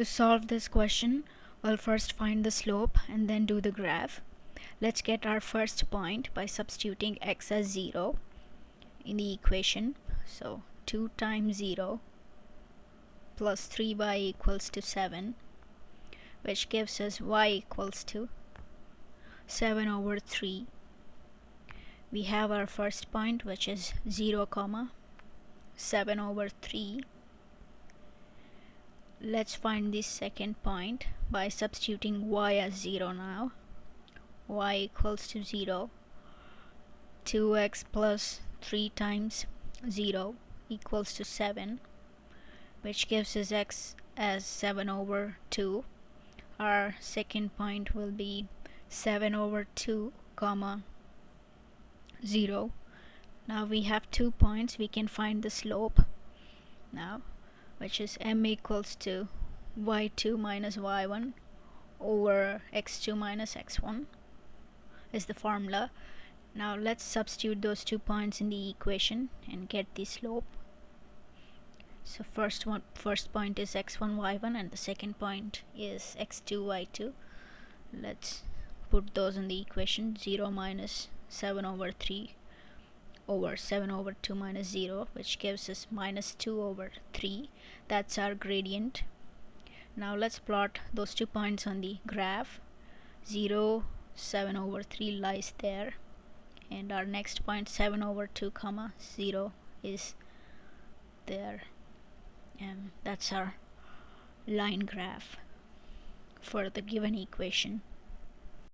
To solve this question, we'll first find the slope and then do the graph. Let's get our first point by substituting x as 0 in the equation. So 2 times 0 plus 3y equals to 7 which gives us y equals to 7 over 3 we have our first point which is 0 comma 7 over 3 let's find this second point by substituting y as 0 now. y equals to 0 2x plus 3 times 0 equals to 7 which gives us x as 7 over 2 our second point will be 7 over 2 comma 0 now we have two points. We can find the slope. Now which is m equals to y2 minus y1 over x2 minus x1 is the formula. Now let's substitute those two points in the equation and get the slope. So first one first point is x1 y1 and the second point is x2 y2 let's put those in the equation 0 minus 7 over 3 over 7 over 2 minus 0 which gives us minus 2 over 3 that's our gradient. Now let's plot those two points on the graph. 0 7 over 3 lies there. And our next point 7 over 2 comma 0 is there. And that's our line graph for the given equation